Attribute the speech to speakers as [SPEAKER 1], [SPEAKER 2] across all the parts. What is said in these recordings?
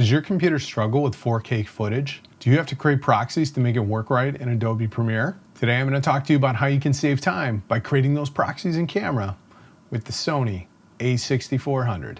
[SPEAKER 1] Does your computer struggle with 4K footage? Do you have to create proxies to make it work right in Adobe Premiere? Today I'm going to talk to you about how you can save time by creating those proxies in camera with the Sony a6400.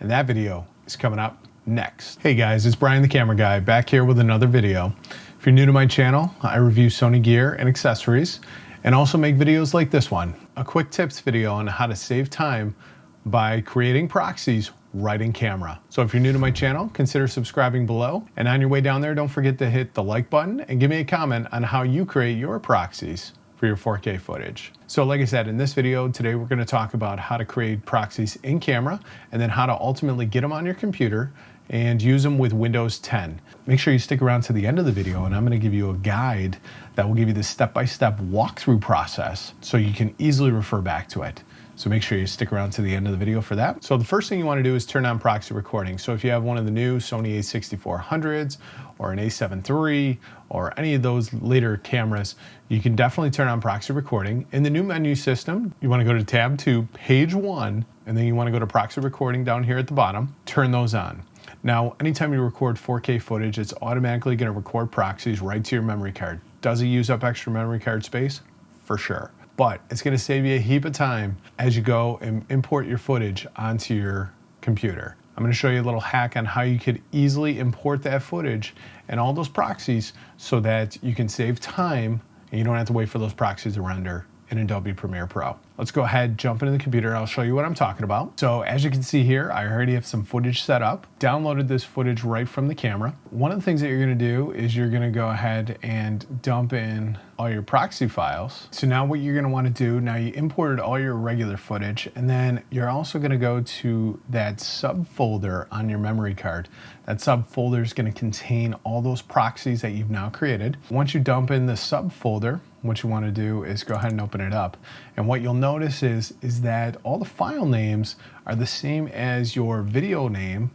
[SPEAKER 1] And that video is coming up next. Hey guys, it's Brian the Camera Guy back here with another video. If you're new to my channel, I review Sony gear and accessories and also make videos like this one, a quick tips video on how to save time by creating proxies right in camera. So if you're new to my channel, consider subscribing below. And on your way down there, don't forget to hit the like button and give me a comment on how you create your proxies for your 4K footage. So like I said, in this video today, we're gonna talk about how to create proxies in camera and then how to ultimately get them on your computer and use them with Windows 10. Make sure you stick around to the end of the video and I'm gonna give you a guide that will give you the step-by-step -step walkthrough process so you can easily refer back to it. So make sure you stick around to the end of the video for that. So the first thing you wanna do is turn on proxy recording. So if you have one of the new Sony a6400s or an a7 III or any of those later cameras, you can definitely turn on proxy recording. In the new menu system, you wanna go to tab two, page one, and then you wanna go to proxy recording down here at the bottom, turn those on. Now, anytime you record 4K footage, it's automatically gonna record proxies right to your memory card. Does it use up extra memory card space? For sure but it's gonna save you a heap of time as you go and import your footage onto your computer. I'm gonna show you a little hack on how you could easily import that footage and all those proxies so that you can save time and you don't have to wait for those proxies to render in Adobe Premiere Pro. Let's go ahead, jump into the computer. I'll show you what I'm talking about. So as you can see here, I already have some footage set up, downloaded this footage right from the camera. One of the things that you're gonna do is you're gonna go ahead and dump in all your proxy files. So now what you're gonna wanna do, now you imported all your regular footage, and then you're also gonna go to that subfolder on your memory card. That subfolder is gonna contain all those proxies that you've now created. Once you dump in the subfolder, what you wanna do is go ahead and open it up. And what you'll notice is, is that all the file names are the same as your video name,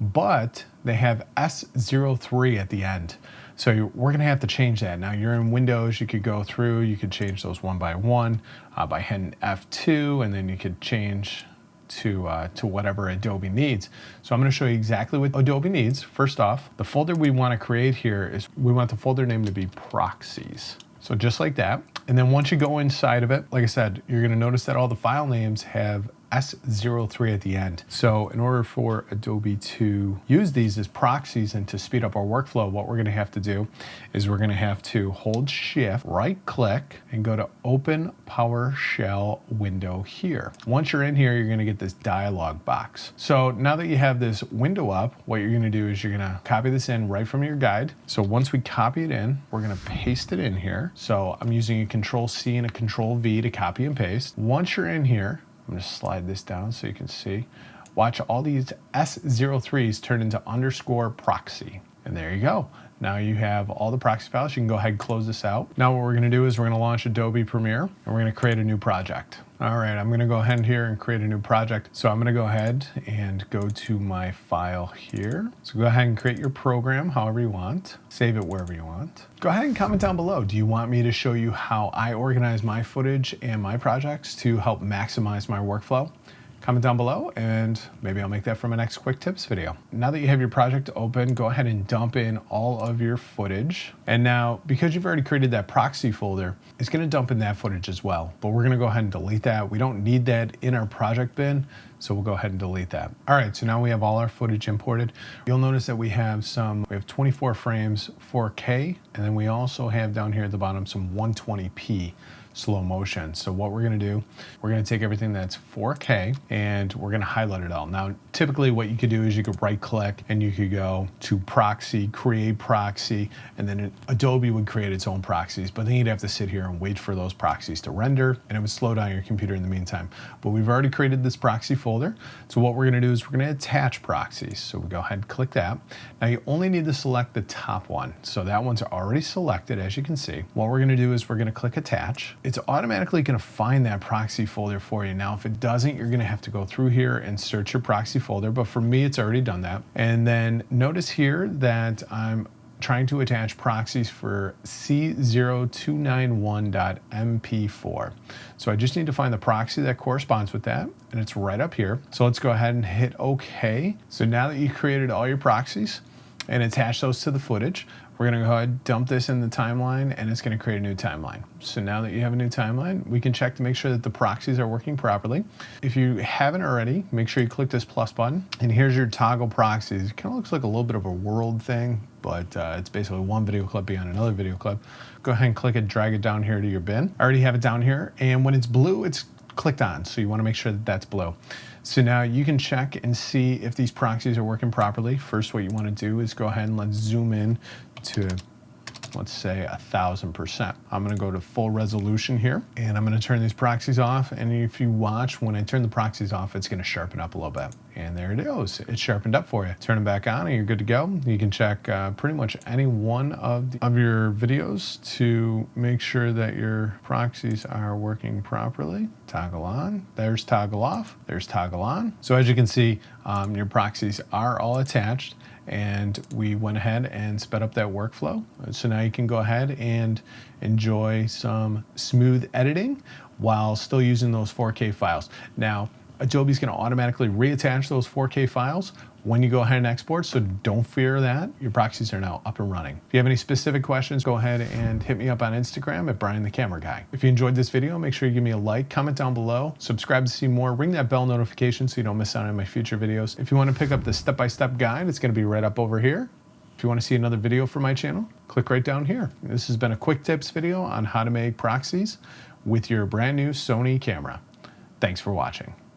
[SPEAKER 1] but they have S03 at the end. So we're gonna have to change that. Now you're in Windows, you could go through, you could change those one by one uh, by hitting F2, and then you could change to, uh, to whatever Adobe needs. So I'm gonna show you exactly what Adobe needs. First off, the folder we wanna create here is, we want the folder name to be proxies. So just like that. And then once you go inside of it, like I said, you're gonna notice that all the file names have S03 at the end. So in order for Adobe to use these as proxies and to speed up our workflow, what we're gonna have to do is we're gonna have to hold shift, right click, and go to open PowerShell window here. Once you're in here, you're gonna get this dialog box. So now that you have this window up, what you're gonna do is you're gonna copy this in right from your guide. So once we copy it in, we're gonna paste it in here. So I'm using a control C and a control V to copy and paste. Once you're in here, I'm gonna slide this down so you can see. Watch all these S03s turn into underscore proxy. And there you go. Now you have all the proxy files. You can go ahead and close this out. Now what we're gonna do is we're gonna launch Adobe Premiere and we're gonna create a new project. All right, I'm gonna go ahead here and create a new project. So I'm gonna go ahead and go to my file here. So go ahead and create your program however you want. Save it wherever you want. Go ahead and comment down below. Do you want me to show you how I organize my footage and my projects to help maximize my workflow? Comment down below and maybe I'll make that for my next quick tips video. Now that you have your project open, go ahead and dump in all of your footage. And now, because you've already created that proxy folder, it's gonna dump in that footage as well. But we're gonna go ahead and delete that. We don't need that in our project bin, so we'll go ahead and delete that. All right, so now we have all our footage imported. You'll notice that we have some, we have 24 frames 4K, and then we also have down here at the bottom some 120p slow motion. So what we're gonna do, we're gonna take everything that's 4K and we're gonna highlight it all. Now, typically what you could do is you could right click and you could go to proxy, create proxy, and then Adobe would create its own proxies, but then you'd have to sit here and wait for those proxies to render and it would slow down your computer in the meantime. But we've already created this proxy folder. So what we're gonna do is we're gonna attach proxies. So we go ahead and click that. Now you only need to select the top one. So that one's already selected as you can see. What we're gonna do is we're gonna click attach automatically gonna find that proxy folder for you. Now, if it doesn't, you're gonna have to go through here and search your proxy folder, but for me, it's already done that. And then notice here that I'm trying to attach proxies for C0291.MP4. So I just need to find the proxy that corresponds with that, and it's right up here. So let's go ahead and hit OK. So now that you've created all your proxies and attach those to the footage, we're gonna go ahead, dump this in the timeline, and it's gonna create a new timeline. So now that you have a new timeline, we can check to make sure that the proxies are working properly. If you haven't already, make sure you click this plus button, and here's your toggle proxies. It kind of looks like a little bit of a world thing, but uh, it's basically one video clip beyond another video clip. Go ahead and click it, drag it down here to your bin. I already have it down here, and when it's blue, it's clicked on. So you wanna make sure that that's blue. So now you can check and see if these proxies are working properly. First, what you wanna do is go ahead and let's zoom in to let's say a thousand percent. I'm gonna go to full resolution here and I'm gonna turn these proxies off. And if you watch, when I turn the proxies off, it's gonna sharpen up a little bit. And there it it's sharpened up for you. Turn them back on and you're good to go. You can check uh, pretty much any one of, the, of your videos to make sure that your proxies are working properly. Toggle on, there's toggle off, there's toggle on. So as you can see, um, your proxies are all attached and we went ahead and sped up that workflow. So now you can go ahead and enjoy some smooth editing while still using those 4K files. Now, Adobe's gonna automatically reattach those 4K files when you go ahead and export, so don't fear that. Your proxies are now up and running. If you have any specific questions, go ahead and hit me up on Instagram at Brian the Camera Guy. If you enjoyed this video, make sure you give me a like, comment down below, subscribe to see more, ring that bell notification so you don't miss out on my future videos. If you wanna pick up the step-by-step -step guide, it's gonna be right up over here. If you wanna see another video from my channel, click right down here. This has been a quick tips video on how to make proxies with your brand new Sony camera. Thanks for watching.